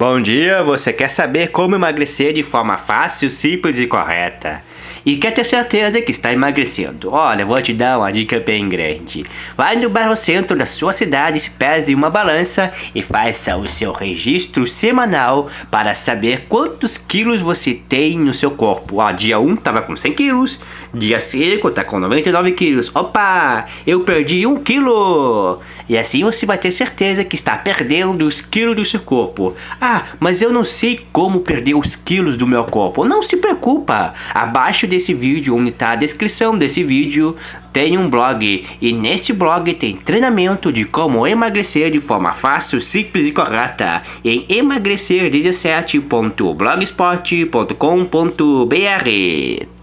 Bom dia, você quer saber como emagrecer de forma fácil, simples e correta? E quer ter certeza que está emagrecendo? Olha, vou te dar uma dica bem grande. Vai no bairro centro da sua cidade, se pese uma balança e faça o seu registro semanal para saber quantos quilos você tem no seu corpo. Ó, dia 1 tava com 100 quilos, dia 5 tá com 99 quilos. Opa, eu perdi 1 quilo! E assim você vai ter certeza que está perdendo os quilos do seu corpo. Ah, mas eu não sei como perder os quilos do meu corpo. Não se preocupa. Abaixo desse vídeo, onde está a descrição desse vídeo, tem um blog. E neste blog tem treinamento de como emagrecer de forma fácil, simples e correta. Em emagrecer17.blogspot.com.br